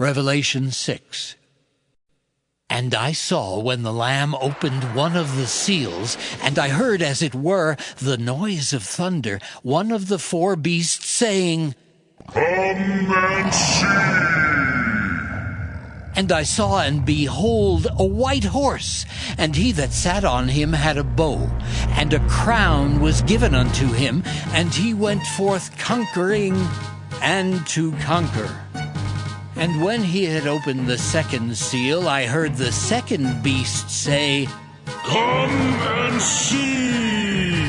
Revelation 6. And I saw when the Lamb opened one of the seals, and I heard, as it were, the noise of thunder, one of the four beasts saying, Come and see! And I saw and behold a white horse, and he that sat on him had a bow, and a crown was given unto him, and he went forth conquering and to conquer. And when he had opened the second seal, I heard the second beast say, Come and see!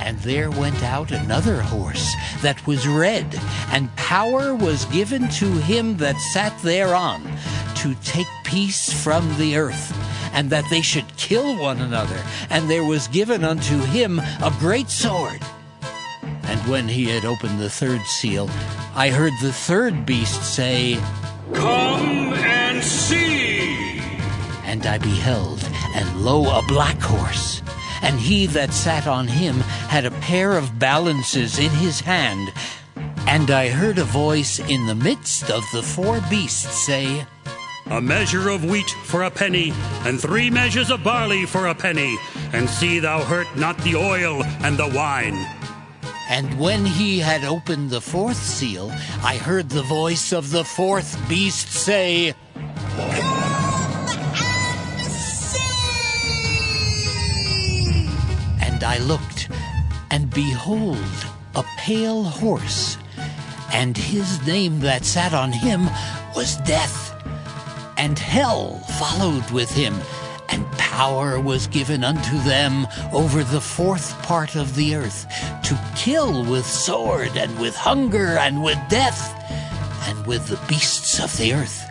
And there went out another horse that was red, and power was given to him that sat thereon to take peace from the earth, and that they should kill one another. And there was given unto him a great sword. And when he had opened the third seal, I heard the third beast say, Come and see! And I beheld, and lo, a black horse. And he that sat on him had a pair of balances in his hand. And I heard a voice in the midst of the four beasts say, A measure of wheat for a penny, and three measures of barley for a penny, and see thou hurt not the oil and the wine. And when he had opened the fourth seal, I heard the voice of the fourth beast say, And I looked, and behold, a pale horse, and his name that sat on him was Death, and hell followed with him, and power was given unto them over the fourth part of the earth, to kill with sword, and with hunger, and with death, and with the beasts of the earth.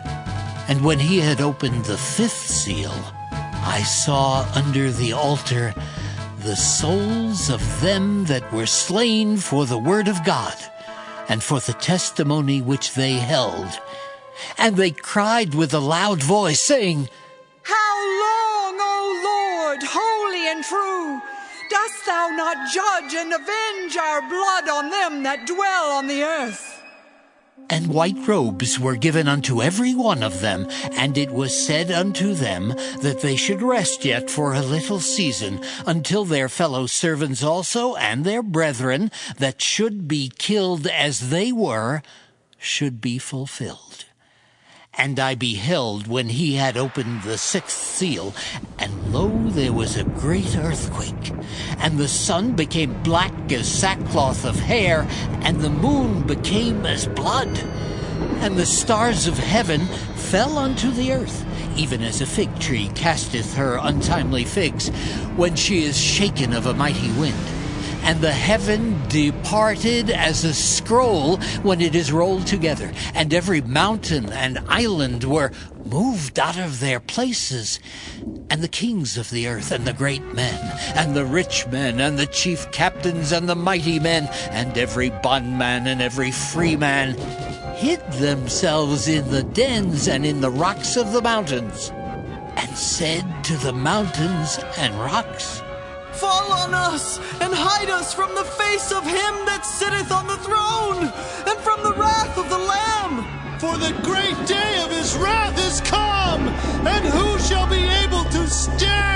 And when he had opened the fifth seal, I saw under the altar the souls of them that were slain for the word of God and for the testimony which they held. And they cried with a loud voice, saying, Lord, holy and true, dost thou not judge and avenge our blood on them that dwell on the earth? And white robes were given unto every one of them, and it was said unto them that they should rest yet for a little season, until their fellow servants also and their brethren that should be killed as they were should be fulfilled. And I beheld when he had opened the sixth seal, and lo, there was a great earthquake, and the sun became black as sackcloth of hair, and the moon became as blood, and the stars of heaven fell unto the earth, even as a fig tree casteth her untimely figs, when she is shaken of a mighty wind and the heaven departed as a scroll when it is rolled together, and every mountain and island were moved out of their places, and the kings of the earth, and the great men, and the rich men, and the chief captains, and the mighty men, and every bondman and every free man, hid themselves in the dens and in the rocks of the mountains, and said to the mountains and rocks, Fall on us and hide us from the face of him that sitteth on the throne and from the wrath of the Lamb. For the great day of his wrath is come, and who shall be able to stand?